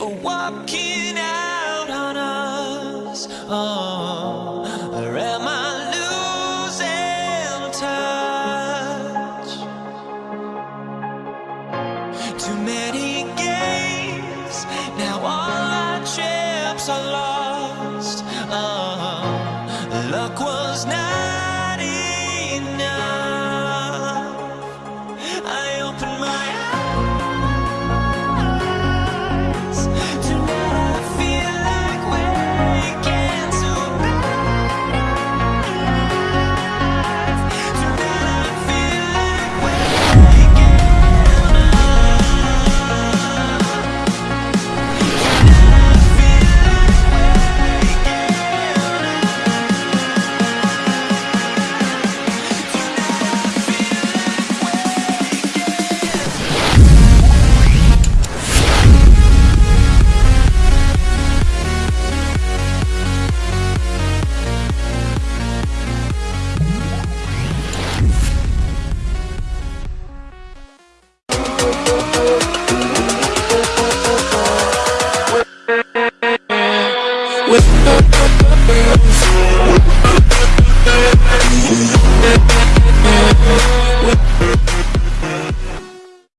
For walking out on us? Oh, or am I losing touch? Too many games now. All